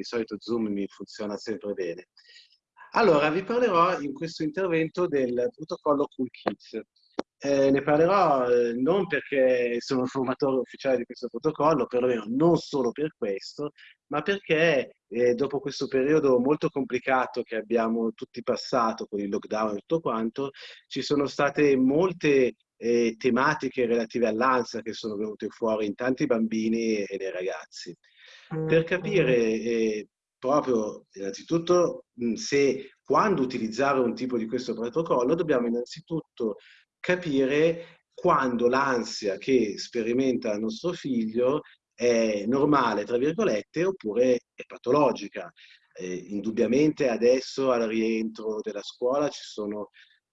di solito Zoom mi funziona sempre bene. Allora, vi parlerò in questo intervento del protocollo Cool Kids. Eh, ne parlerò eh, non perché sono il formatore ufficiale di questo protocollo, perlomeno non solo per questo, ma perché eh, dopo questo periodo molto complicato che abbiamo tutti passato con il lockdown e tutto quanto, ci sono state molte eh, tematiche relative all'ansia che sono venute fuori in tanti bambini e nei ragazzi. Per capire eh, proprio innanzitutto se quando utilizzare un tipo di questo protocollo dobbiamo innanzitutto capire quando l'ansia che sperimenta il nostro figlio è normale, tra virgolette, oppure è patologica. Eh, indubbiamente adesso al rientro della scuola ci sono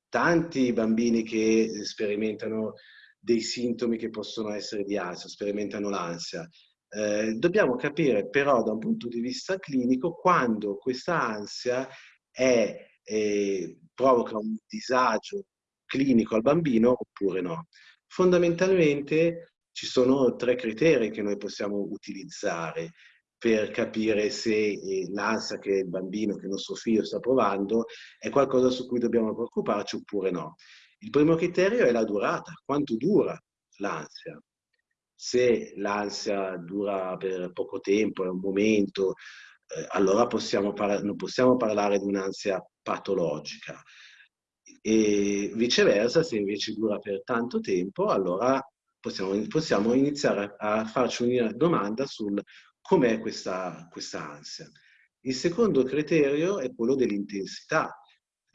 tanti bambini che sperimentano dei sintomi che possono essere di ansia, sperimentano l'ansia. Eh, dobbiamo capire però da un punto di vista clinico quando questa ansia è, eh, provoca un disagio clinico al bambino oppure no. Fondamentalmente ci sono tre criteri che noi possiamo utilizzare per capire se eh, l'ansia che il bambino, che il nostro figlio sta provando è qualcosa su cui dobbiamo preoccuparci oppure no. Il primo criterio è la durata, quanto dura l'ansia se l'ansia dura per poco tempo, è un momento, eh, allora possiamo non possiamo parlare di un'ansia patologica. E viceversa, se invece dura per tanto tempo, allora possiamo, possiamo iniziare a, a farci una domanda sul com'è questa, questa ansia. Il secondo criterio è quello dell'intensità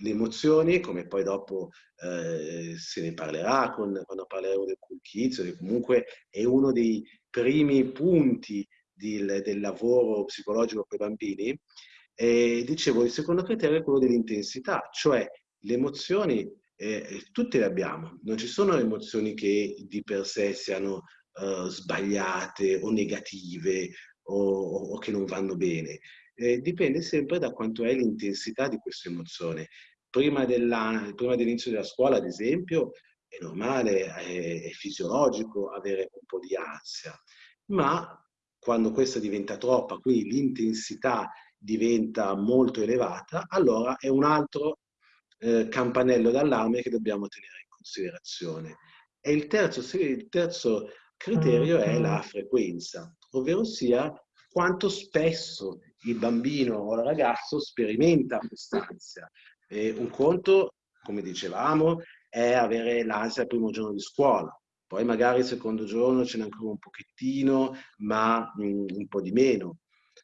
le emozioni, come poi dopo eh, se ne parlerà con, quando parleremo del cool che comunque è uno dei primi punti di, del lavoro psicologico con i bambini, e dicevo, il secondo criterio è quello dell'intensità, cioè le emozioni eh, tutte le abbiamo, non ci sono emozioni che di per sé siano uh, sbagliate o negative o, o, che non vanno bene. Eh, dipende sempre da quanto è l'intensità di questa emozione prima, prima dell'inizio della scuola, ad esempio, è normale, è, è fisiologico avere un po' di ansia, ma quando questa diventa troppa, quindi l'intensità diventa molto elevata, allora è un altro eh, campanello d'allarme che dobbiamo tenere in considerazione. E il terzo, il terzo criterio è la frequenza, ovvero sia quanto spesso il bambino o il ragazzo sperimenta quest'ansia. E un conto, come dicevamo, è avere l'ansia il primo giorno di scuola, poi magari il secondo giorno ce n'è ancora un pochettino, ma un po' di meno,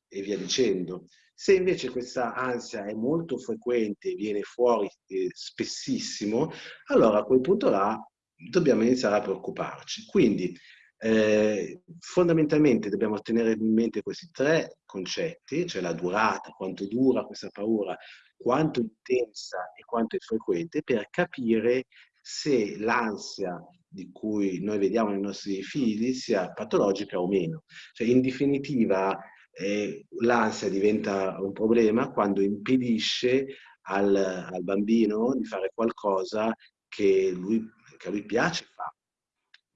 e via dicendo. Se invece questa ansia è molto frequente viene fuori eh, spessissimo, allora a quel punto là dobbiamo iniziare a preoccuparci. Quindi eh, fondamentalmente dobbiamo tenere in mente questi tre concetti, cioè la durata, quanto dura questa paura, quanto intensa e quanto è frequente per capire se l'ansia di cui noi vediamo nei nostri figli sia patologica o meno. Cioè, in definitiva, eh, l'ansia diventa un problema quando impedisce al, al, bambino di fare qualcosa che, lui, che a lui piace fare.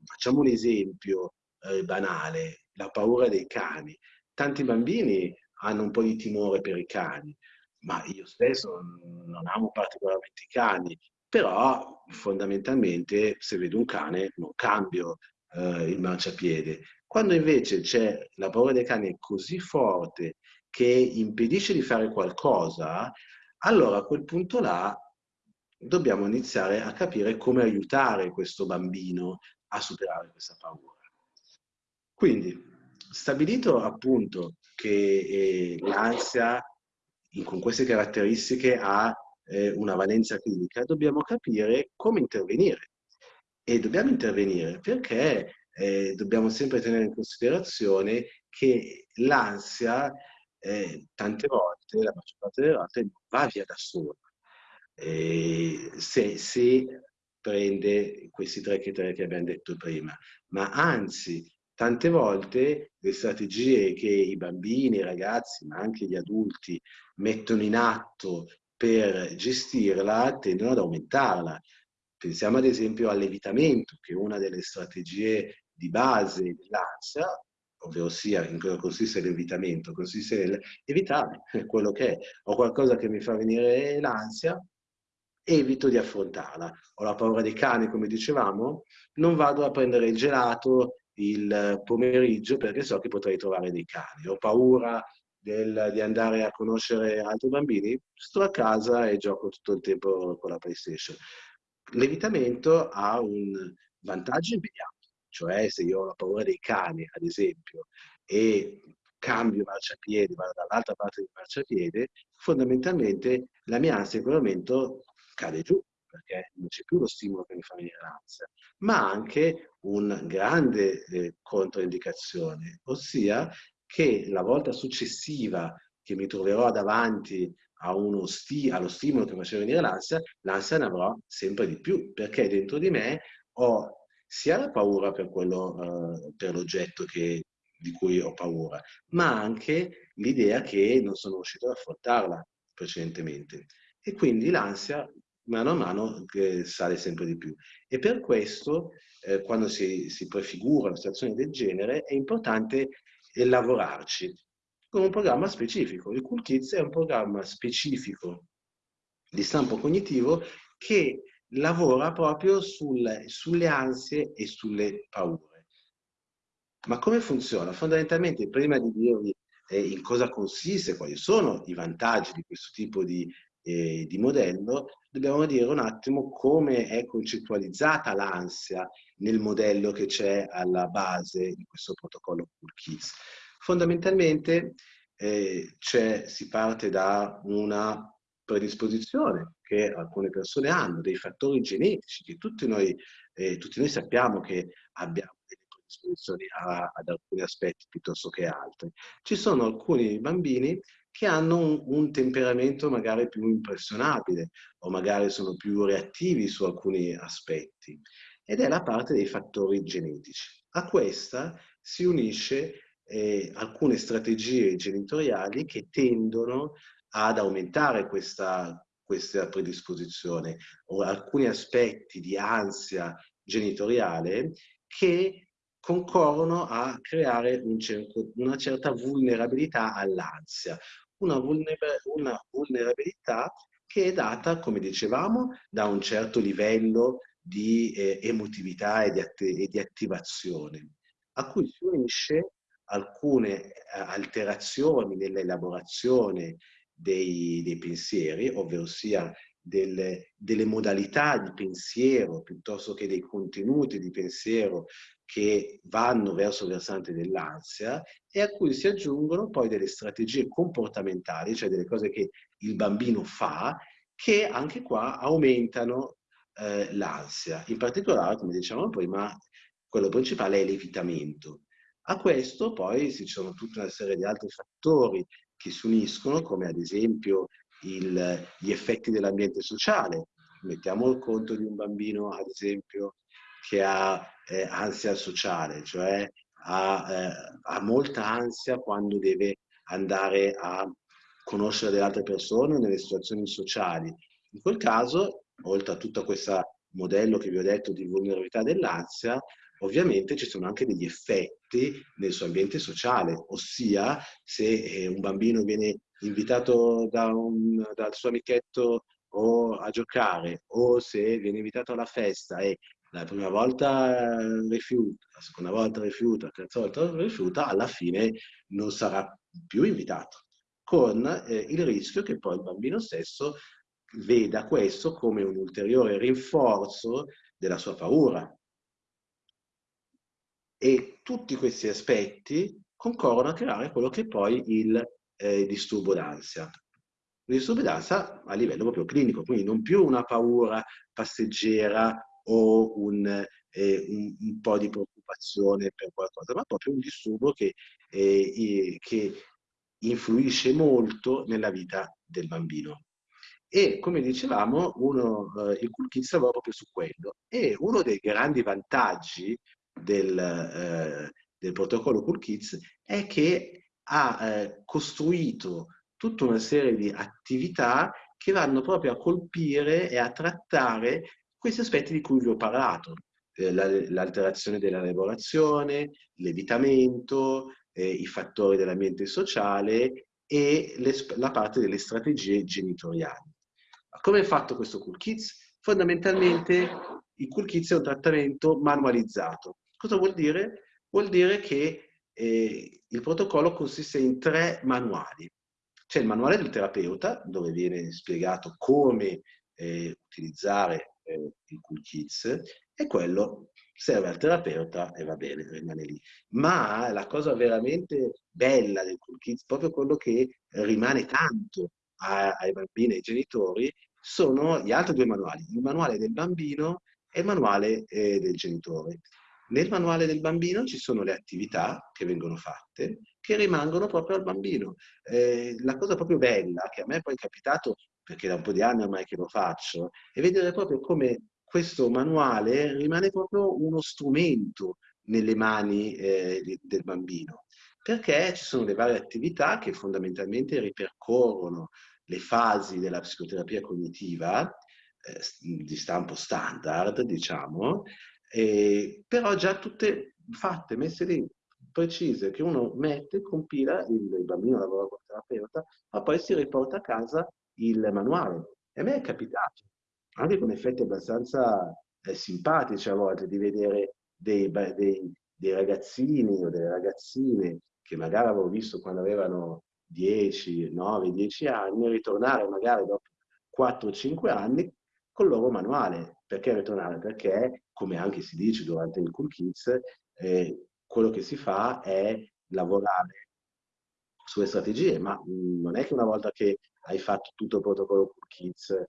Facciamo un esempio eh, banale, la paura dei cani. Tanti bambini hanno un po' di timore per i cani, ma io stesso non amo particolarmente i cani, però fondamentalmente se vedo un cane non cambio eh, il marciapiede. Quando invece c'è la paura dei cani così forte che impedisce di fare qualcosa, allora a quel punto là dobbiamo iniziare a capire come aiutare questo bambino a superare questa paura. Quindi, stabilito appunto che eh, l'ansia con queste caratteristiche ha eh, una valenza clinica, dobbiamo capire come intervenire. E dobbiamo intervenire perché eh, dobbiamo sempre tenere in considerazione che l'ansia eh, tante volte, la maggior parte delle volte, non va via da sola. se, se prende questi tre criteri che abbiamo detto prima, ma anzi Tante volte le strategie che i bambini, i ragazzi, ma anche gli adulti mettono in atto per gestirla tendono ad aumentarla. Pensiamo ad esempio all'evitamento, che è una delle strategie di base dell'ansia, ovvero sia in cosa consiste l'evitamento, consiste nell'evitare quello che è. Ho qualcosa che mi fa venire l'ansia, evito di affrontarla. Ho la paura dei cani, come dicevamo, non vado a prendere il gelato il pomeriggio perché so che potrei trovare dei cani. Ho paura del, di andare a conoscere altri bambini, sto a casa e gioco tutto il tempo con la PlayStation. L'evitamento ha un vantaggio immediato, cioè se io ho la paura dei cani, ad esempio, e cambio marciapiede, vado dall'altra parte del marciapiede, fondamentalmente la mia ansia in quel momento cade giù, perché non c'è più lo stimolo che mi fa venire l'ansia, ma anche una grande eh, controindicazione, ossia che la volta successiva che mi troverò davanti sti allo stimolo che faceva venire l'ansia, l'ansia ne avrò sempre di più, perché dentro di me ho sia la paura per, eh, l'oggetto che, di cui ho paura, ma anche l'idea che non sono riuscito ad affrontarla precedentemente. E quindi l'ansia mano a mano eh, sale sempre di più. E per questo, eh, quando si, si prefigura una situazione del genere, è importante eh, lavorarci con un programma specifico. Il Cool Kids è un programma specifico di stampo cognitivo che lavora proprio sul, sulle ansie e sulle paure. Ma come funziona? Fondamentalmente, prima di dirvi eh, in cosa consiste, quali sono i vantaggi di questo tipo di, eh, di modello, dobbiamo dire un attimo come è concettualizzata l'ansia nel modello che c'è alla base di questo protocollo Cool. Fondamentalmente eh, si parte da una predisposizione che alcune persone hanno, dei fattori genetici che tutti noi, eh, tutti noi sappiamo che abbiamo delle predisposizioni a, ad alcuni aspetti piuttosto che altri. Ci sono alcuni bambini che hanno un, un, temperamento magari più impressionabile o magari sono più reattivi su alcuni aspetti ed è la parte dei fattori genetici. A questa si unisce eh, alcune strategie genitoriali che tendono ad aumentare questa, questa predisposizione o alcuni aspetti di ansia genitoriale che concorrono a creare un certo, una certa vulnerabilità all'ansia, una, vulnerabilità che è data, come dicevamo, da un certo livello di eh, emotività e di, e di, attivazione, a cui si unisce alcune eh, alterazioni nell'elaborazione dei, dei, pensieri, ovvero sia delle, delle modalità di pensiero piuttosto che dei contenuti di pensiero che vanno verso il versante dell'ansia e a cui si aggiungono poi delle strategie comportamentali, cioè delle cose che il bambino fa, che anche qua aumentano eh, l'ansia. In particolare, come dicevamo prima, quello principale è l'evitamento. A questo poi ci sono tutta una serie di altri fattori che si uniscono, come ad esempio il, gli effetti dell'ambiente sociale. Mettiamo il conto di un bambino, ad esempio, che ha eh, ansia sociale, cioè ha, eh, ha, molta ansia quando deve andare a conoscere delle altre persone nelle situazioni sociali. In quel caso, oltre a tutto questo modello che vi ho detto di vulnerabilità dell'ansia, ovviamente ci sono anche degli effetti nel suo ambiente sociale, ossia se eh, un bambino viene invitato da un, dal suo amichetto o a giocare o se viene invitato alla festa e la prima volta rifiuta, la seconda volta rifiuta, la terza volta rifiuta, alla fine non sarà più invitato, con eh, il rischio che poi il bambino stesso veda questo come un ulteriore rinforzo della sua paura. E tutti questi aspetti concorrono a creare quello che è poi il eh, disturbo d'ansia. Il disturbo d'ansia a livello proprio clinico, quindi non più una paura passeggera o un, eh, un, un, po' di preoccupazione per qualcosa, ma proprio un disturbo che, eh, che influisce molto nella vita del bambino. E come dicevamo, uno, eh, il Cool Kids lavora proprio su quello. E uno dei grandi vantaggi del, eh, del protocollo Cool Kids è che ha eh, costruito tutta una serie di attività che vanno proprio a colpire e a trattare questi aspetti di cui vi ho parlato. eh, l'alterazione della lavorazione, l'evitamento, eh, i fattori dell'ambiente sociale e le, la parte delle strategie genitoriali. Come è fatto questo Cool Kids? Fondamentalmente il Cool Kids è un trattamento manualizzato. Cosa vuol dire? Vuol dire che eh, il protocollo consiste in tre manuali. C'è il manuale del terapeuta, dove viene spiegato come eh, utilizzare eh, il Cool Kids, e quello serve al terapeuta e va bene, rimane lì. Ma la cosa veramente bella del Cool Kids, proprio quello che rimane tanto ai bambini e ai genitori, sono gli altri due manuali, il manuale del bambino e il manuale eh, del genitore. Nel manuale del bambino ci sono le attività che vengono fatte, che rimangono proprio al bambino. Eh, la cosa proprio bella, che a me poi è capitato, perché da un po' di anni ormai che lo faccio, è vedere proprio come questo manuale rimane proprio uno strumento nelle mani eh, del bambino, perché ci sono le varie attività che fondamentalmente ripercorrono le fasi della psicoterapia cognitiva, eh, di stampo standard, diciamo, eh, però già tutte fatte, messe lì, precise, che uno mette, compila, il, il bambino lavora con il terapeuta, ma poi si riporta a casa il manuale. E a me è capitato, anche con effetti abbastanza eh, simpatici a volte, di vedere dei, dei, dei ragazzini o delle ragazzine che magari avevo visto quando avevano 10, 9, 10 anni, ritornare magari dopo 4-5 anni col loro manuale. Perché ritornare? Perché, come anche si dice durante il Cool Kids, eh, quello che si fa è lavorare sulle strategie, ma mh, non è che una volta che hai fatto tutto il protocollo Cool Kids,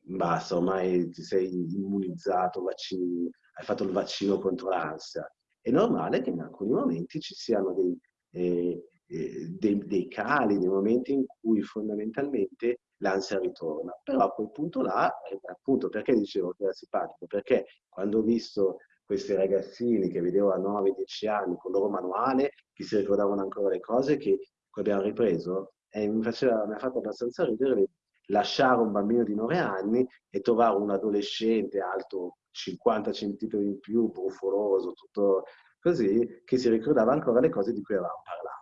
basta, ormai ti sei immunizzato, vaccini, hai fatto il vaccino contro l'ansia. È normale che in alcuni momenti ci siano dei, eh, eh, dei, dei cali, dei momenti in cui fondamentalmente l'ansia ritorna. Però a quel punto là, eh, appunto, perché dicevo che era simpatico? Perché quando ho visto questi ragazzini che vedevo a 9-10 anni con il loro manuale, che si ricordavano ancora le cose che abbiamo ripreso, e mi, faceva, mi ha fatto abbastanza ridere lasciare un bambino di 9 anni e trovare un adolescente alto 50 cm in più, brufoloso, tutto così, che si ricordava ancora le cose di cui avevamo parlato.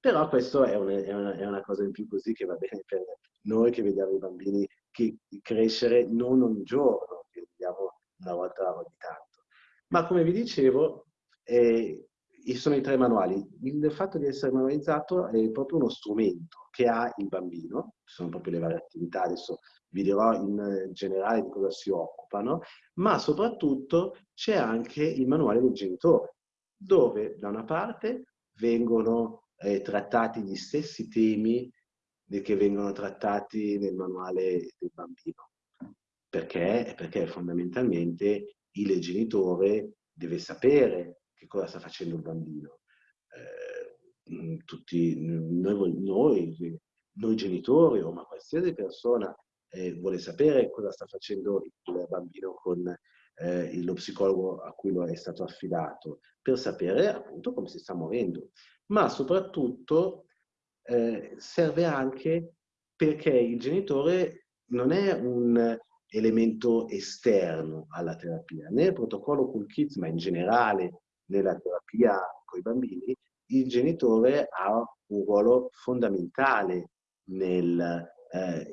Però questo è, un, è, una, è, una, cosa in più così che va bene per noi che vediamo i bambini che crescere non ogni giorno, che vediamo una volta ogni tanto. Ma come vi dicevo, eh, sono i tre manuali. Il fatto di essere manualizzato è proprio uno strumento che ha il bambino, sono proprio le varie attività, adesso vi dirò in generale di cosa si occupano, ma soprattutto c'è anche il manuale del genitore, dove da una parte vengono eh, trattati gli stessi temi che vengono trattati nel manuale del bambino. Perché? Perché fondamentalmente il genitore deve sapere che cosa sta facendo il bambino. Eh, tutti noi, noi, noi, genitori o ma qualsiasi persona eh, vuole sapere cosa sta facendo il bambino con eh, lo psicologo a cui lo è stato affidato, per sapere appunto come si sta muovendo ma soprattutto eh, serve anche perché il genitore non è un elemento esterno alla terapia. Nel protocollo Cool Kids, ma in generale nella terapia con i bambini, il genitore ha un ruolo fondamentale nel, eh,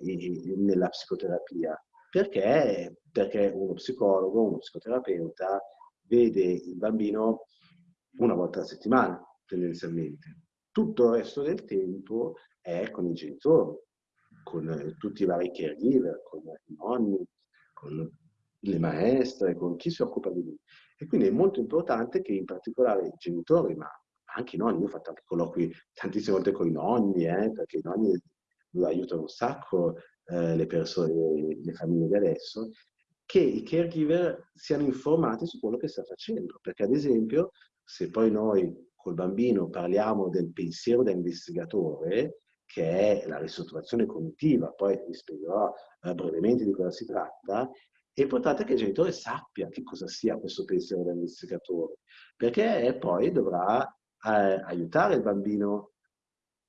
nella psicoterapia. Perché? Perché uno psicologo, uno psicoterapeuta vede il bambino una volta a settimana, tendenzialmente. Tutto il resto del tempo è con i genitori, con eh, tutti i vari caregiver, con i nonni, con le maestre, con chi si occupa di lui. E quindi è molto importante che in particolare i genitori, ma anche i nonni, io ho fatto anche colloqui tantissime volte con i nonni, eh, perché i nonni aiutano un sacco eh, le persone, le famiglie di adesso, che i caregiver siano informati su quello che sta facendo. Perché ad esempio, se poi noi col bambino parliamo del pensiero da investigatore, che è la ristrutturazione cognitiva, poi vi spiegherò eh, brevemente di cosa si tratta, è importante che il genitore sappia che cosa sia questo pensiero da investigatore, perché poi dovrà eh, aiutare il bambino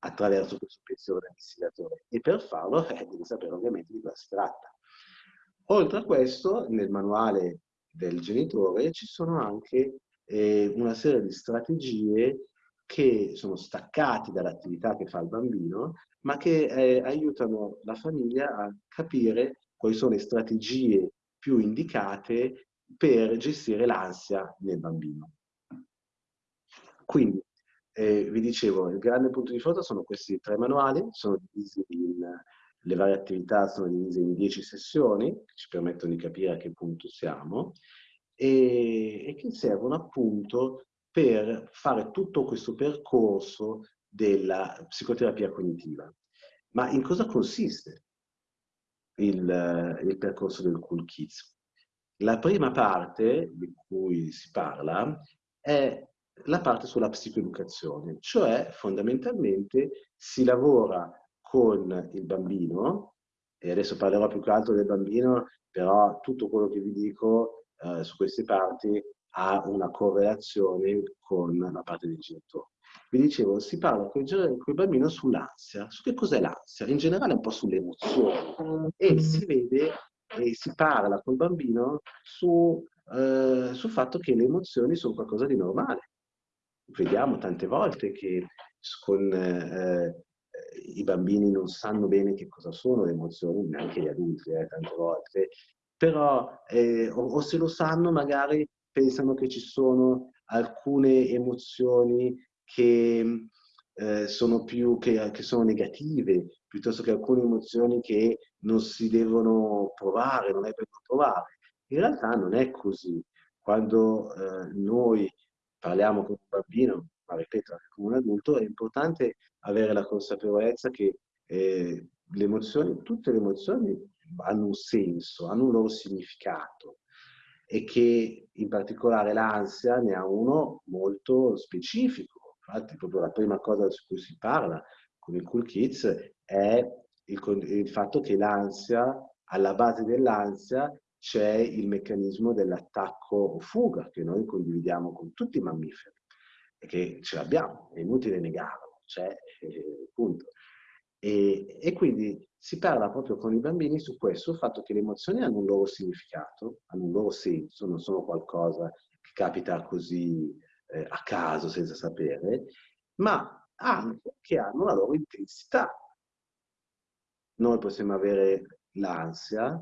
attraverso questo pensiero da investigatore. E per farlo eh, deve sapere ovviamente di cosa si tratta. Oltre a questo, nel manuale del genitore ci sono anche eh, una serie di strategie che sono staccate dall'attività che fa il bambino, ma che eh, aiutano la famiglia a capire quali sono le strategie più indicate per gestire l'ansia nel bambino. Quindi, eh, vi dicevo, il grande punto di forza sono questi tre manuali, sono divisi in, le varie attività sono divise in dieci sessioni, che ci permettono di capire a che punto siamo, e, e che servono appunto per fare tutto questo percorso della psicoterapia cognitiva. Ma in cosa consiste il, il percorso del Cool Kids? La prima parte di cui si parla è la parte sulla psicoeducazione, cioè fondamentalmente si lavora con il bambino, e adesso parlerò più che altro del bambino, però tutto quello che vi dico eh, su queste parti ha una correlazione con la parte del genitore. Vi dicevo, si parla con il bambino sull'ansia, su che cos'è l'ansia, in generale un po' sulle emozioni, e si vede e si parla col bambino su, eh, sul fatto che le emozioni sono qualcosa di normale. Vediamo tante volte che con eh, i bambini non sanno bene che cosa sono le emozioni, neanche gli adulti, eh, tante volte, però eh, o, o, se lo sanno magari pensano che ci sono alcune emozioni che eh, sono più che, che, sono negative, piuttosto che alcune emozioni che non si devono provare, non è per provare. In realtà non è così. Quando eh, noi parliamo con un bambino, ma ripeto anche con un adulto, è importante avere la consapevolezza che eh, le emozioni, tutte le emozioni hanno un senso, hanno un loro significato e che in particolare l'ansia ne ha uno molto specifico. Infatti proprio la prima cosa su cui si parla con i Cool Kids è il, il fatto che l'ansia, alla base dell'ansia c'è il meccanismo dell'attacco o fuga che noi condividiamo con tutti i mammiferi e che ce l'abbiamo, è inutile negarlo, c'è, eh, punto. E, e, quindi si parla proprio con i bambini su questo, sul fatto che le emozioni hanno un loro significato, hanno un loro senso, non sono qualcosa che capita così eh, a caso, senza sapere, ma anche che hanno una loro intensità. Noi possiamo avere l'ansia,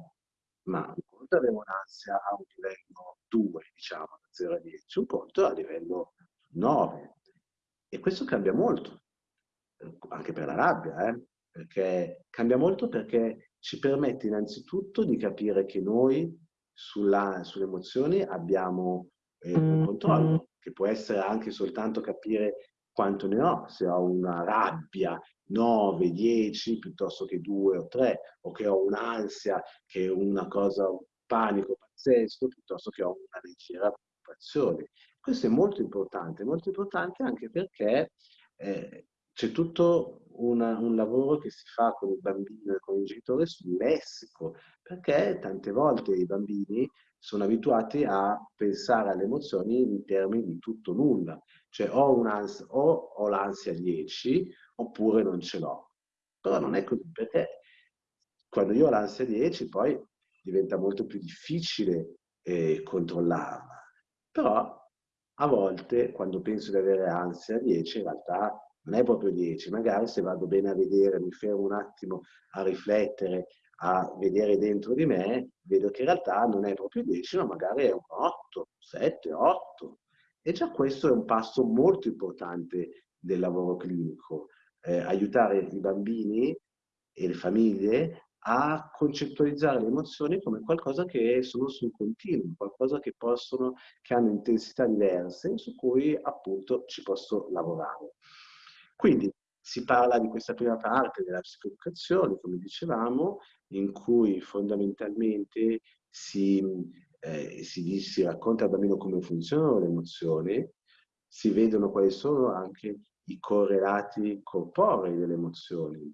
ma un conto avere un'ansia a un livello 2, diciamo, da 0 a 10, un conto a livello 9. E questo cambia molto, anche per la rabbia, eh? Perché cambia molto perché ci permette innanzitutto di capire che noi sulla, sulle emozioni abbiamo eh, un mm-hmm. controllo, che può essere anche soltanto capire quanto ne ho, se ho una rabbia 9, 10 piuttosto che 2 o 3, o che ho un'ansia, che è una cosa, un panico pazzesco, piuttosto che ho una leggera preoccupazione. Questo è molto importante, molto importante anche perché eh, c'è tutto una, un lavoro che si fa con il bambino e con il genitore sul lessico, perché tante volte i bambini sono abituati a pensare alle emozioni in termini di tutto nulla, cioè ho, o ho l'ansia 10 oppure non ce l'ho. Però non è così, perché quando io ho l'ansia 10 poi diventa molto più difficile eh, controllarla. Però a volte quando penso di avere ansia 10 in realtà non è proprio 10, magari se vado bene a vedere, mi fermo un attimo a riflettere, a vedere dentro di me, vedo che in realtà non è proprio 10, ma magari è un 8, 7, 8. E già questo è un passo molto importante del lavoro clinico, eh, aiutare i bambini e le famiglie a concettualizzare le emozioni come qualcosa che sono sul continuo, qualcosa che possono, che hanno intensità diverse, su cui appunto ci posso lavorare. Quindi si parla di questa prima parte della psicoeducazione, come dicevamo, in cui fondamentalmente si, eh, si, si racconta al bambino come funzionano le emozioni, si vedono quali sono anche i correlati corporei delle emozioni,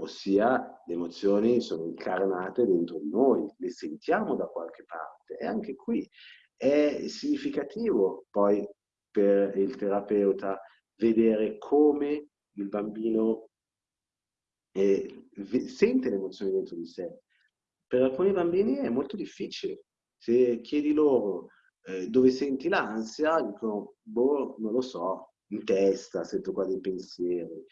ossia le emozioni sono incarnate dentro di noi, le sentiamo da qualche parte. E anche qui è significativo poi per il terapeuta vedere come il bambino eh, sente le emozioni dentro di sé. Per alcuni bambini è molto difficile Se chiedi loro eh, dove senti l'ansia, dicono, boh, non lo so, in testa, sento qua dei pensieri.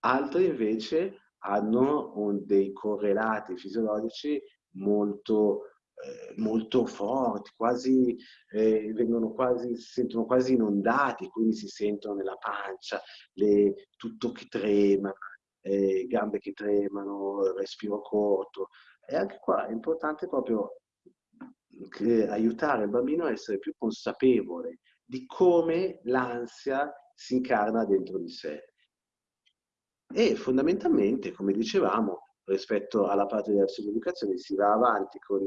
Altri invece hanno dei correlati fisiologici molto, eh, molto forti, quasi, eh, vengono quasi, si sentono quasi inondati, quindi si sentono nella pancia, le, tutto che trema, eh, gambe che tremano, respiro corto. E anche qua è importante proprio aiutare il bambino a essere più consapevole di come l'ansia si incarna dentro di sé. E fondamentalmente, come dicevamo, rispetto alla parte della psicoeducazione si va avanti con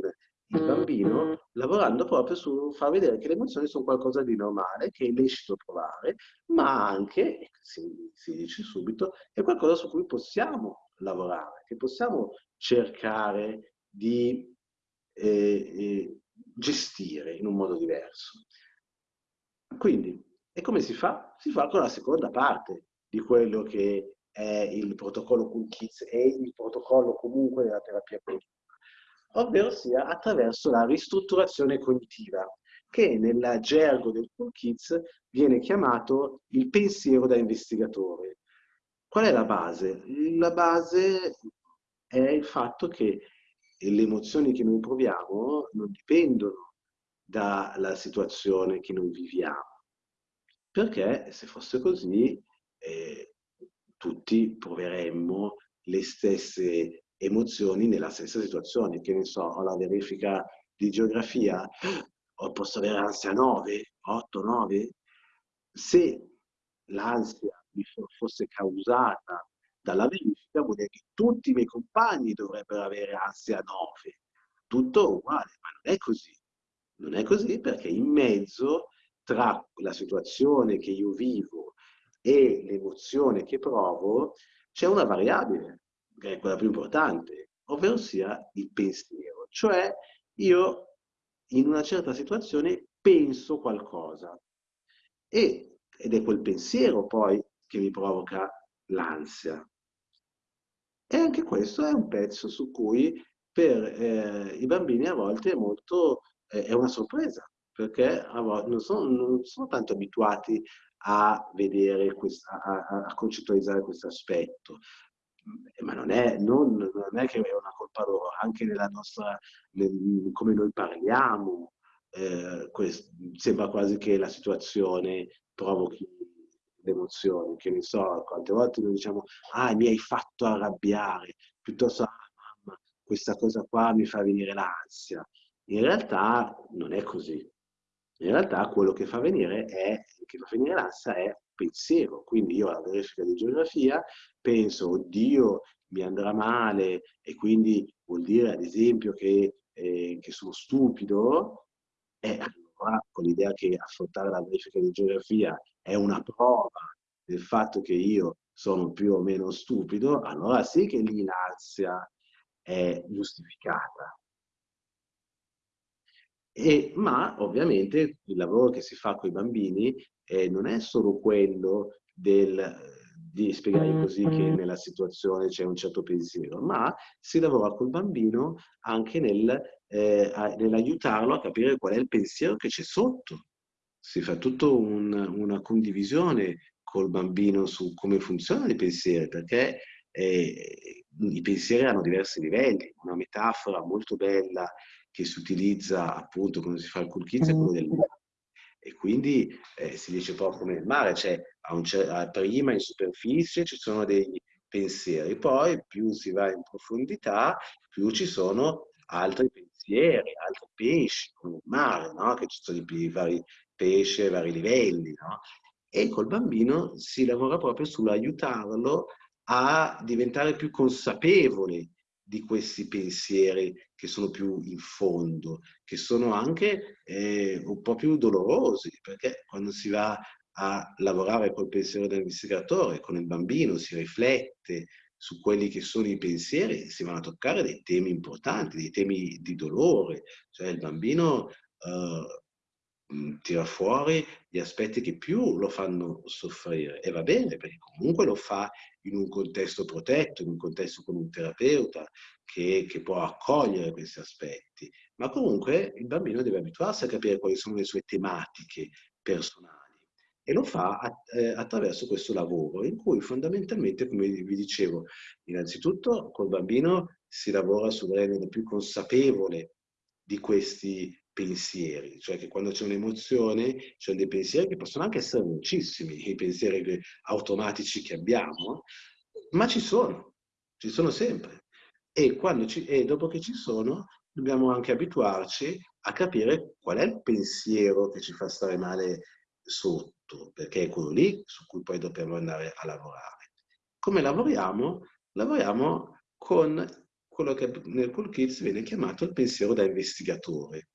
il bambino lavorando proprio su far vedere che le emozioni sono qualcosa di normale, che è lecito provare, ma anche, si, si dice subito, è qualcosa su cui possiamo lavorare, che possiamo cercare di eh, eh, gestire in un modo diverso. Quindi, e come si fa? Si fa con la seconda parte di quello che è il protocollo Cool Kids e il protocollo comunque della terapia cognitiva, ovvero sia attraverso la ristrutturazione cognitiva, che nel gergo del Cool Kids viene chiamato il pensiero da investigatore. Qual è la base? La base è il fatto che le emozioni che noi proviamo non dipendono dalla situazione che noi viviamo, perché se fosse così eh, tutti proveremmo le stesse emozioni nella stessa situazione, che ne so, ho la verifica di geografia, posso avere ansia 9, 8, 9. Se l'ansia mi fosse causata dalla verifica, vuol dire che tutti i miei compagni dovrebbero avere ansia 9. Tutto uguale, ma non è così. Non è così perché in mezzo tra la situazione che io vivo e l'emozione che provo c'è una variabile, che è quella più importante, ovvero sia il pensiero. Cioè io in una certa situazione penso qualcosa e, ed è quel pensiero poi che mi provoca l'ansia. E anche questo è un pezzo su cui per eh, i bambini a volte è molto eh, è una sorpresa, perché non sono, non sono tanto abituati a vedere, questa, a, a concettualizzare questo aspetto. Ma non è, non, non è, che è una colpa loro, anche nella nostra, nel, come noi parliamo, eh, questo, sembra quasi che la situazione provochi l'emozione, che ne so, quante volte noi diciamo, ah, mi hai fatto arrabbiare, piuttosto, ah, mamma, questa cosa qua mi fa venire l'ansia. In realtà non è così. In realtà quello che fa venire, è, che fa venire l'ansia è pensiero. Quindi io alla verifica di geografia penso, oddio, mi andrà male e quindi vuol dire ad esempio che, eh, che sono stupido, e allora con l'idea che affrontare la verifica di geografia è una prova del fatto che io sono più o meno stupido, allora sì che lì l'ansia è giustificata. E, ma ovviamente il lavoro che si fa con i bambini eh, non è solo quello del, di spiegare così che nella situazione c'è un certo pensiero, ma si lavora col bambino anche nel, eh, nell'aiutarlo a capire qual è il pensiero che c'è sotto. Si fa tutta un, una condivisione col bambino su come funzionano i pensieri, perché eh, i pensieri hanno diversi livelli. Una metafora molto bella che si utilizza appunto quando si fa il cool kids è quello del mare. E quindi eh, si dice proprio come il mare, cioè prima in superficie ci sono dei pensieri, poi più si va in profondità, più ci sono altri pensieri, altri pesci, come il mare, no? che ci sono i vari pesci a vari livelli. No? E col bambino si lavora proprio sull'aiutarlo a diventare più consapevole di questi pensieri che sono più in fondo, che sono anche eh, un po' più dolorosi, perché quando si va a lavorare col pensiero dell'investigatore, con il bambino, si riflette su quelli che sono i pensieri, si vanno a toccare dei temi importanti, dei temi di dolore, cioè il bambino eh, tira fuori gli aspetti che più lo fanno soffrire e va bene perché comunque lo fa in un contesto protetto, in un contesto con un terapeuta che, che può accogliere questi aspetti, ma comunque il bambino deve abituarsi a capire quali sono le sue tematiche personali e lo fa eh, attraverso questo lavoro in cui fondamentalmente, come vi dicevo, innanzitutto col bambino si lavora sul rendere più consapevole di questi pensieri, cioè che quando c'è un'emozione ci sono dei pensieri che possono anche essere velocissimi, i pensieri automatici che abbiamo, ma ci sono, ci sono sempre. E, ci, e dopo che ci sono, dobbiamo anche abituarci a capire qual è il pensiero che ci fa stare male sotto, perché è quello lì su cui poi dobbiamo andare a lavorare. Come lavoriamo? Lavoriamo con quello che nel Cool Kids viene chiamato il pensiero da investigatore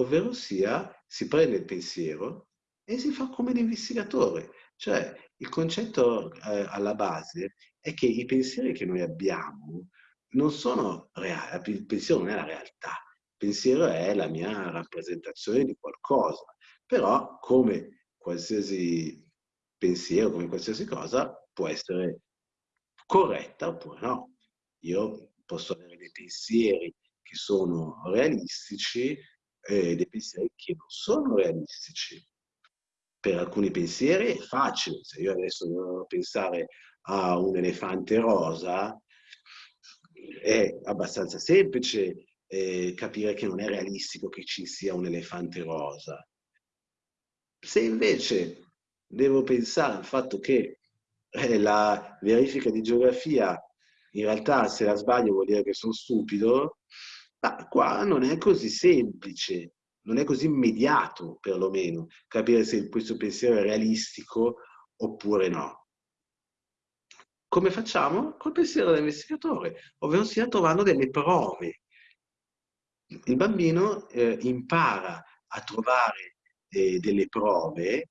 ovvero sia si prende il pensiero e si fa come l'investigatore. Cioè il concetto eh, alla base è che i pensieri che noi abbiamo non sono reali, il pensiero non è la realtà, il pensiero è la mia rappresentazione di qualcosa, però come qualsiasi pensiero, come qualsiasi cosa, può essere corretta oppure no. Io posso avere dei pensieri che sono realistici eh, dei pensieri che non sono realistici. Per alcuni pensieri è facile, se io adesso devo pensare a un elefante rosa, è abbastanza semplice eh, capire che non è realistico che ci sia un elefante rosa. Se invece devo pensare al fatto che eh, la verifica di geografia in realtà se la sbaglio vuol dire che sono stupido, ma qua non è così semplice, non è così immediato perlomeno capire se questo pensiero è realistico oppure no. Come facciamo? Col pensiero dell'investigatore, ovvero sia trovando delle prove. Il bambino eh, impara a trovare eh, delle prove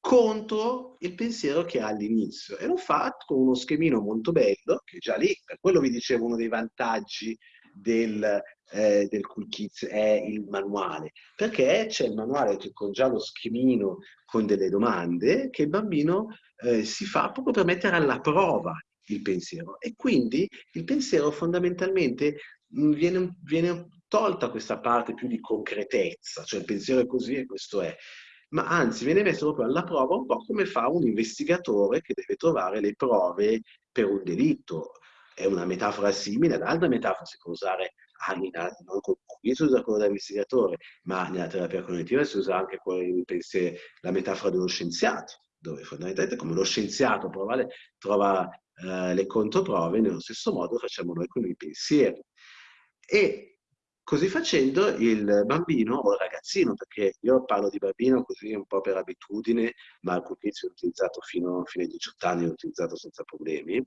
contro il pensiero che ha all'inizio e lo fa con uno schemino molto bello, che già lì, per quello vi dicevo uno dei vantaggi del, eh, del Cool Kids è il manuale, perché c'è il manuale con già lo schemino con delle domande che il bambino eh, si fa proprio per mettere alla prova il pensiero. E quindi il pensiero fondamentalmente mm, viene, viene tolta questa parte più di concretezza, cioè il pensiero è così e questo è, ma anzi viene messo proprio alla prova un po' come fa un investigatore che deve trovare le prove per un delitto. È una metafora simile ad altre metafore, si può usare anima, non qui si usa quello dell'investigatore, ma nella terapia cognitiva si usa anche pensi, la metafora dello scienziato, dove fondamentalmente come lo scienziato prova, trova eh, le controprove, nello stesso modo facciamo noi con i pensieri. E Così facendo il bambino o il ragazzino, perché io parlo di bambino così un po' per abitudine, ma al Cupizio è utilizzato fino, fino, ai 18 anni, è utilizzato senza problemi,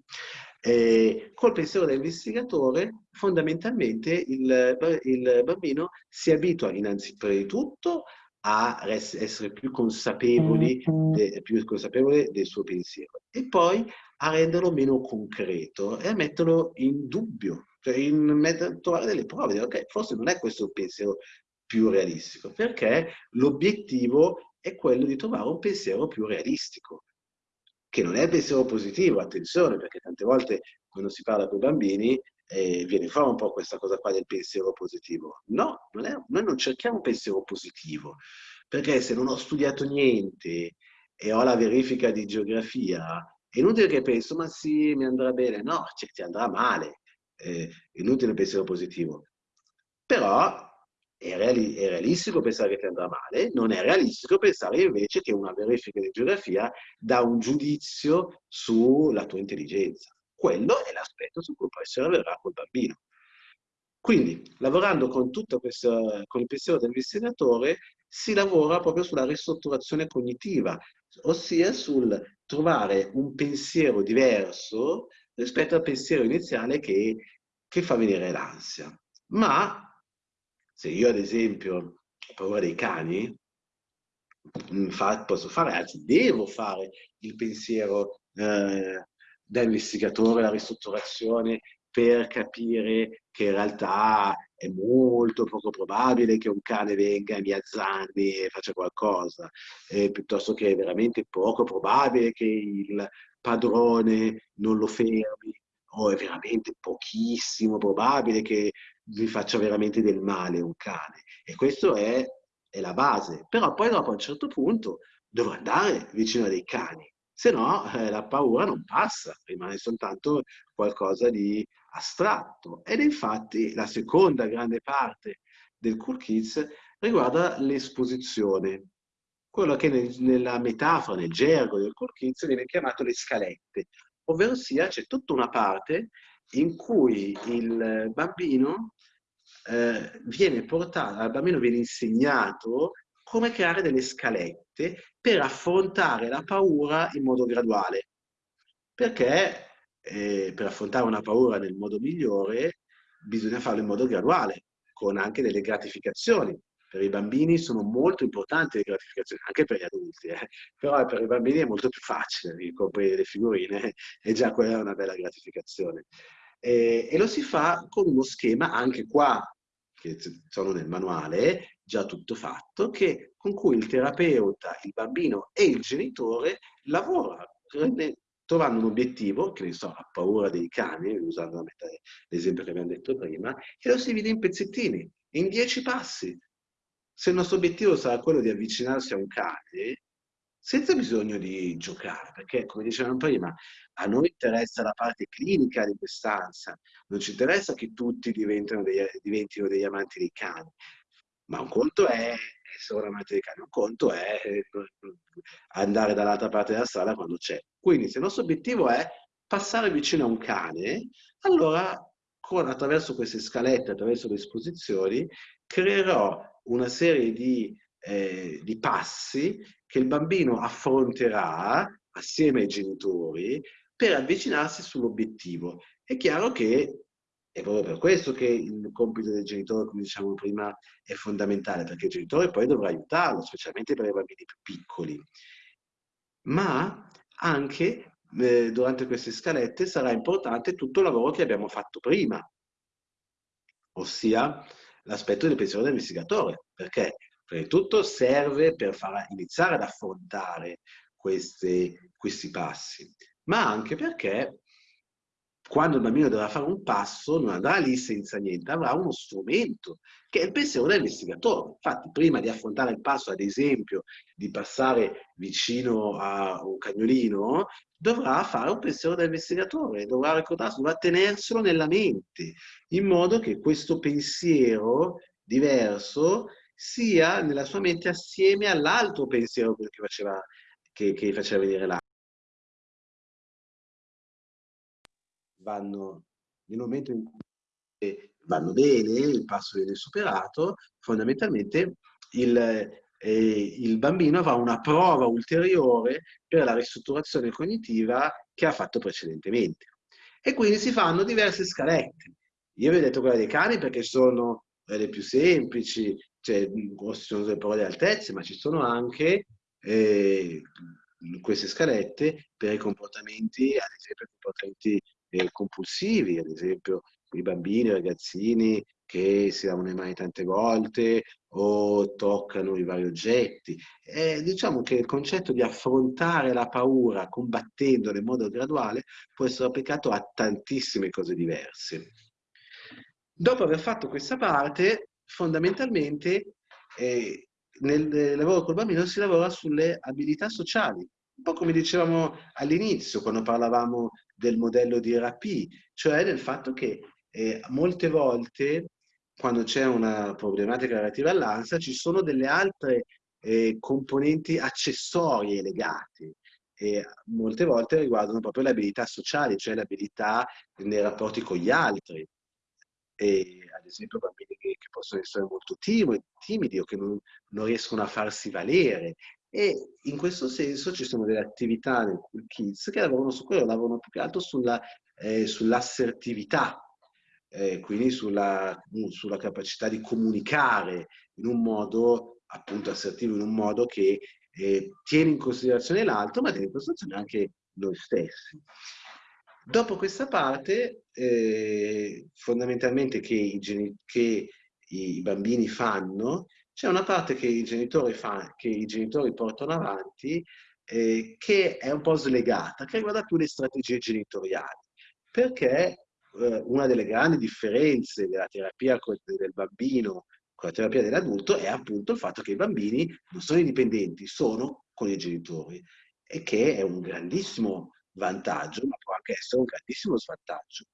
e col pensiero dell'investigatore fondamentalmente il, il bambino si abitua innanzitutto a essere più consapevoli, de, più consapevole del suo pensiero e poi a renderlo meno concreto e a metterlo in dubbio cioè in trovare delle prove, dire, ok, forse non è questo il pensiero più realistico, perché l'obiettivo è quello di trovare un pensiero più realistico, che non è il pensiero positivo, attenzione, perché tante volte quando si parla con i bambini eh, viene fuori un po' questa cosa qua del pensiero positivo. No, non è, noi non cerchiamo un pensiero positivo, perché se non ho studiato niente e ho la verifica di geografia, è inutile che penso, ma sì, mi andrà bene. No, cioè, ti andrà male eh, inutile pensiero positivo. Però è, reali è, realistico pensare che ti andrà male, non è realistico pensare invece che una verifica di geografia dà un giudizio sulla tua intelligenza. Quello è l'aspetto su cui poi si lavorerà col bambino. Quindi, lavorando con, tutto questo, con il pensiero dell'investigatore, si lavora proprio sulla ristrutturazione cognitiva, ossia sul trovare un pensiero diverso rispetto al pensiero iniziale che, che fa venire l'ansia. Ma se io ad esempio ho paura dei cani, mm, posso fare, anzi devo fare il pensiero eh, da investigatore, la ristrutturazione per capire che in realtà è molto poco probabile che un cane venga e mi azzanni e faccia qualcosa, eh, piuttosto che è veramente poco probabile che il padrone non lo fermi, o è veramente pochissimo probabile che vi faccia veramente del male un cane. E questo è, è la base. Però poi dopo a un certo punto dovrà andare vicino a dei cani, se no eh, la paura non passa, rimane soltanto qualcosa di astratto. Ed infatti la seconda grande parte del Cool Kids riguarda l'esposizione, quello che nel, nella metafora, nel gergo del Kids viene chiamato le scalette, ovvero sia c'è tutta una parte in cui il bambino eh, viene portato, al bambino viene insegnato come creare delle scalette per affrontare la paura in modo graduale. Perché eh, per affrontare una paura nel modo migliore bisogna farlo in modo graduale, con anche delle gratificazioni. Per i bambini sono molto importanti le gratificazioni, anche per gli adulti, eh. però per i bambini è molto più facile ricoprire le figurine e già quella è una bella gratificazione. E, e lo si fa con uno schema anche qua, che sono nel manuale, già tutto fatto, che, con cui il terapeuta, il bambino e il genitore lavorano trovando un obiettivo, che ne so, ha paura dei cani, usando l'esempio che abbiamo detto prima, e lo si divide in pezzettini, in dieci passi. Se il nostro obiettivo sarà quello di avvicinarsi a un cane, senza bisogno di giocare, perché come dicevamo prima, a noi interessa la parte clinica di quest'ansia, non ci interessa che tutti diventino dei, diventino degli amanti dei cani, ma un conto è essere un amante dei cani, un conto è andare dall'altra parte della strada quando c'è. Quindi se il nostro obiettivo è passare vicino a un cane, allora con, attraverso queste scalette, attraverso le esposizioni, creerò una serie di, eh, di passi che il bambino affronterà assieme ai genitori per avvicinarsi sull'obiettivo. È chiaro che è proprio per questo che il compito del genitore, come diciamo prima, è fondamentale, perché il genitore poi dovrà aiutarlo, specialmente per i bambini più piccoli. Ma anche eh, durante queste scalette sarà importante tutto il lavoro che abbiamo fatto prima, ossia l'aspetto del pensiero dell'investigatore, perché prima di tutto serve per far iniziare ad affrontare queste, questi passi, ma anche perché quando il bambino dovrà fare un passo, non andrà lì senza niente, avrà uno strumento che è il pensiero dell'investigatore. Infatti, prima di affrontare il passo, ad esempio, di passare vicino a un cagnolino, dovrà fare un pensiero da investigatore, dovrà ricordarsi, dovrà tenerselo nella mente, in modo che questo pensiero diverso sia nella sua mente assieme all'altro pensiero che faceva, che, che faceva vedere l'altro. Vanno nel momento in cui vanno bene, il passo viene superato, fondamentalmente il, eh, il bambino avrà una prova ulteriore per la ristrutturazione cognitiva che ha fatto precedentemente. E quindi si fanno diverse scalette. Io vi ho detto quella dei cani perché sono le più semplici, cioè ci sono prove di altezze, ma ci sono anche eh, queste scalette per i comportamenti, ad esempio comportamenti eh, compulsivi, ad esempio i bambini, i ragazzini che si lavano le mani tante volte o toccano i vari oggetti. E diciamo che il concetto di affrontare la paura combattendola in modo graduale può essere applicato a tantissime cose diverse. Dopo aver fatto questa parte, fondamentalmente eh, nel lavoro col bambino si lavora sulle abilità sociali, un po' come dicevamo all'inizio quando parlavamo del modello di RAP, cioè del fatto che eh, molte volte quando c'è una problematica relativa all'ansia ci sono delle altre eh, componenti accessorie legate e molte volte riguardano proprio le abilità sociali, cioè le abilità nei rapporti con gli altri. E, ad esempio bambini che, che possono essere molto timidi, timidi o che non, non riescono a farsi valere e in questo senso ci sono delle attività nel Cool Kids che lavorano su quello, lavorano più che altro sulla, eh, sull'assertività, eh, quindi sulla, sulla, capacità di comunicare in un modo appunto assertivo, in un modo che eh, tiene in considerazione l'altro, ma tiene in considerazione anche noi stessi. Dopo questa parte, eh, fondamentalmente che i, che i bambini fanno c'è una parte che i genitori, fa, che i genitori portano avanti eh, che è un po' slegata, che riguarda più le strategie genitoriali, perché eh, una delle grandi differenze della terapia del bambino con la terapia dell'adulto è appunto il fatto che i bambini non sono indipendenti, sono con i genitori e che è un grandissimo vantaggio, ma può anche essere un grandissimo svantaggio,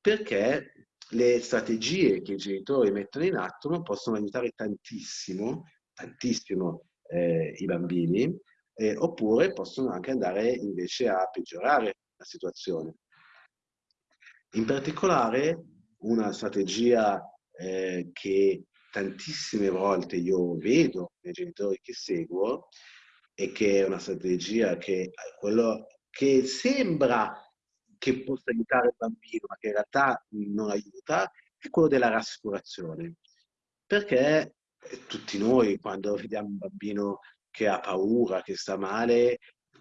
perché le strategie che i genitori mettono in atto possono aiutare tantissimo, tantissimo eh, i bambini, eh, oppure possono anche andare invece a peggiorare la situazione. In particolare una strategia eh, che tantissime volte io vedo nei genitori che seguo e che è una strategia che, quello, che sembra che possa aiutare il bambino, ma che in realtà non aiuta, è quello della rassicurazione. Perché tutti noi, quando vediamo un bambino che ha paura, che sta male,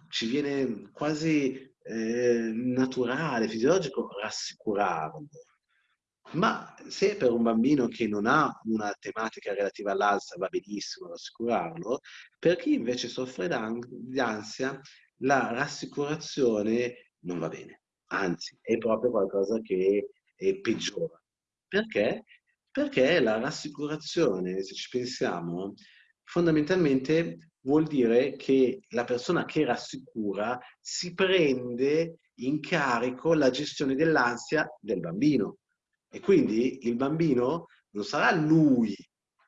ci viene quasi eh, naturale, fisiologico, rassicurarlo. Ma se per un bambino che non ha una tematica relativa all'alza va benissimo rassicurarlo, per chi invece soffre di ansia, la rassicurazione non va bene. Anzi, è proprio qualcosa che peggiora. Perché? Perché la rassicurazione, se ci pensiamo, fondamentalmente vuol dire che la persona che rassicura si prende in carico la gestione dell'ansia del bambino. E quindi il bambino non sarà lui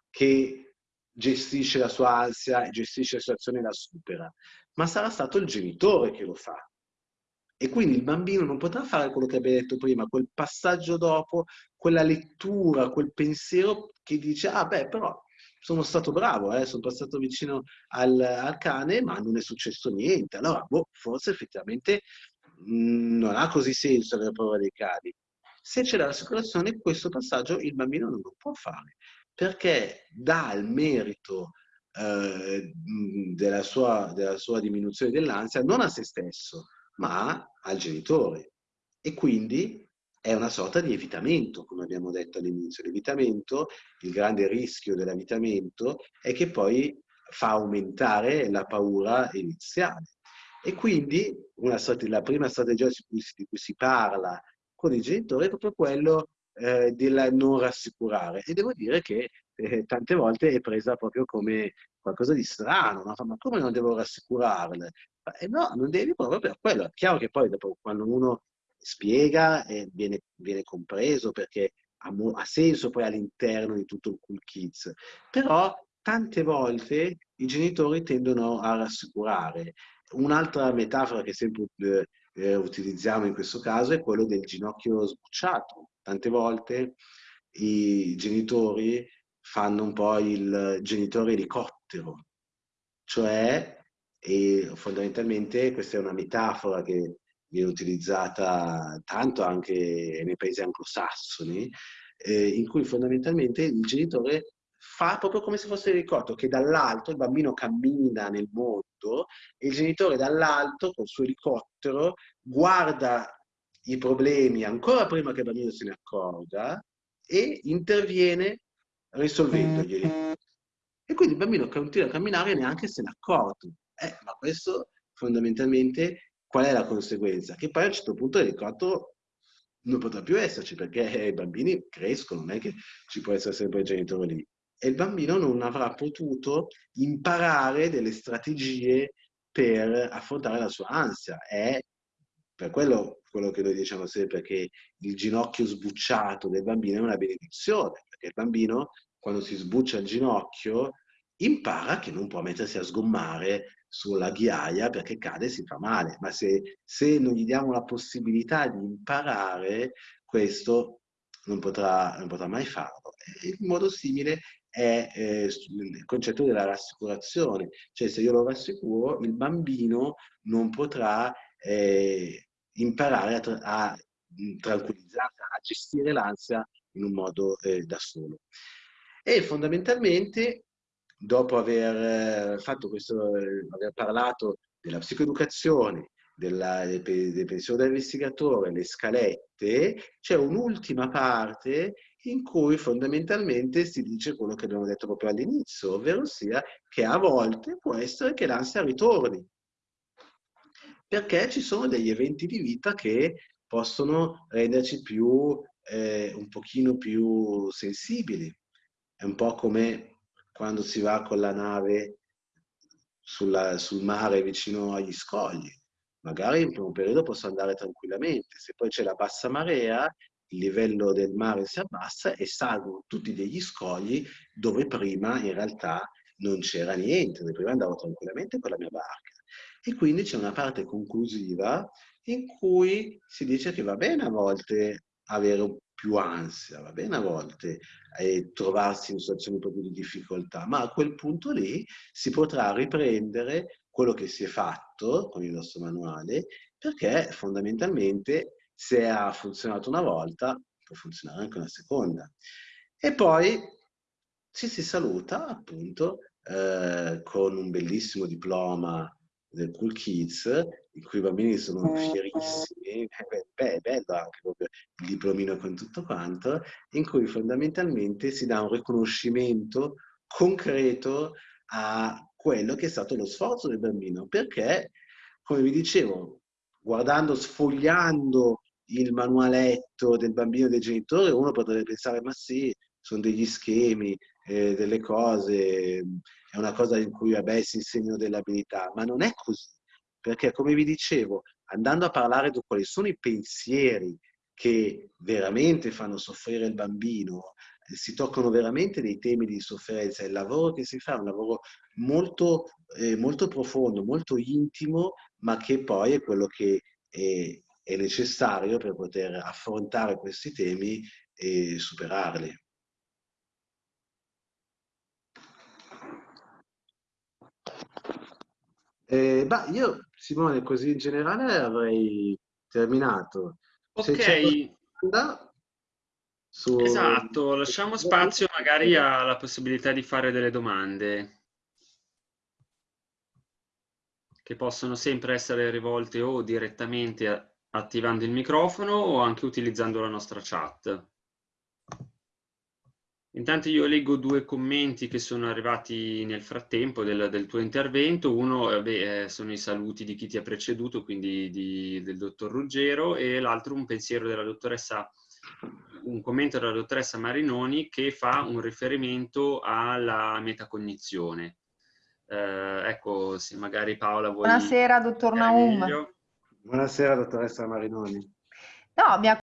che gestisce la sua ansia, gestisce la situazione e la supera, ma sarà stato il genitore che lo fa. E quindi il bambino non potrà fare quello che abbiamo detto prima, quel passaggio dopo, quella lettura, quel pensiero che dice, ah beh, però sono stato bravo, eh, sono passato vicino al, al, cane, ma non è successo niente. Allora, boh, forse effettivamente mh, mm, non ha così senso avere paura dei cani. Se c'è l'assicurazione, questo passaggio il bambino non lo può fare, perché dà il merito eh, della, sua, della sua diminuzione dell'ansia non a se stesso, ma al genitore. E quindi è una sorta di evitamento, come abbiamo detto all'inizio. L'evitamento, il grande rischio dell'evitamento è che poi fa aumentare la paura iniziale. E quindi una, la prima strategia di cui, di cui si parla con i genitori è proprio quello eh, del non rassicurare. E devo dire che eh, tante volte è presa proprio come qualcosa di strano, no? ma come non devo rassicurarle? Eh no, non devi proprio per quello. È chiaro che poi dopo quando uno spiega eh, viene, viene, compreso perché ha, ha senso poi all'interno di tutto il Cool Kids. Però tante volte i genitori tendono a rassicurare. Un'altra metafora che sempre eh, eh, utilizziamo in questo caso è quello del ginocchio sbucciato. Tante volte i genitori fanno un po' il genitore elicottero, cioè e fondamentalmente questa è una metafora che viene utilizzata tanto anche nei paesi anglosassoni, eh, in cui fondamentalmente il genitore fa proprio come se fosse l'elicottero, che dall'alto il bambino cammina nel mondo e il genitore dall'alto col suo elicottero guarda i problemi ancora prima che il bambino se ne accorga e interviene risolvendoglieli. E quindi il bambino continua a camminare e neanche se ne accorge. Eh, ma questo fondamentalmente qual è la conseguenza? Che poi a un certo punto l'elicottero non potrà più esserci perché i bambini crescono, non è che ci può essere sempre il genitore lì. E il bambino non avrà potuto imparare delle strategie per affrontare la sua ansia. È per quello, quello che noi diciamo sempre che il ginocchio sbucciato del bambino è una benedizione, perché il bambino quando si sbuccia il ginocchio impara che non può mettersi a sgommare sulla ghiaia perché cade e si fa male, ma se, se non gli diamo la possibilità di imparare questo non potrà, non potrà mai farlo. In modo simile è eh, il concetto della rassicurazione, cioè se io lo rassicuro il bambino non potrà eh, imparare a, tra a tranquillizzare, a gestire l'ansia in un modo eh, da solo. E fondamentalmente dopo aver eh, fatto questo, eh, aver parlato della psicoeducazione, della, del, del pensiero dell'investigatore, le scalette, c'è un'ultima parte in cui fondamentalmente si dice quello che abbiamo detto proprio all'inizio, ovvero sia che a volte può essere che l'ansia ritorni. perché ci sono degli eventi di vita che possono renderci più, eh, un pochino più sensibili. È un po' come quando si va con la nave sulla, sul mare vicino agli scogli. Magari in primo periodo posso andare tranquillamente, se poi c'è la bassa marea, il livello del mare si abbassa e salgono tutti degli scogli dove prima in realtà non c'era niente, dove prima andavo tranquillamente con la mia barca. E quindi c'è una parte conclusiva in cui si dice che va bene a volte avere più ansia, va bene a volte eh, trovarsi in situazioni proprio di difficoltà, ma a quel punto lì si potrà riprendere quello che si è fatto con il nostro manuale, perché fondamentalmente se ha funzionato una volta, può funzionare anche una seconda. E poi ci si saluta appunto eh, con un bellissimo diploma del Cool Kids, in cui i bambini sono fierissimi, beh, è bello anche proprio il diplomino con tutto quanto, in cui fondamentalmente si dà un riconoscimento concreto a quello che è stato lo sforzo del bambino, perché, come vi dicevo, guardando, sfogliando il manualetto del bambino e dei genitori, uno potrebbe pensare, ma sì, sono degli schemi, eh, delle cose, è una cosa in cui vabbè, si insegnano delle abilità, ma non è così, perché come vi dicevo, andando a parlare di quali sono i pensieri che veramente fanno soffrire il bambino, eh, si toccano veramente dei temi di sofferenza, il lavoro che si fa è un lavoro molto, eh, molto profondo, molto intimo, ma che poi è quello che è, è necessario per poter affrontare questi temi e superarli. Eh, bah, io, Simone, così in generale avrei terminato. Ok, domanda su... esatto, lasciamo spazio magari alla possibilità di fare delle domande che possono sempre essere rivolte o direttamente attivando il microfono o anche utilizzando la nostra chat. Intanto io leggo due commenti che sono arrivati nel frattempo del, del tuo intervento. Uno eh, beh, eh, sono i saluti di chi ti ha preceduto, quindi di- del dottor Ruggero, e l'altro un pensiero della dottoressa, un commento della dottoressa Marinoni che fa un riferimento alla metacognizione. Eh, ecco, se magari Paola vuoi... Buonasera, dottor Naum. meglio. Buonasera, dottoressa Marinoni. No, mi ha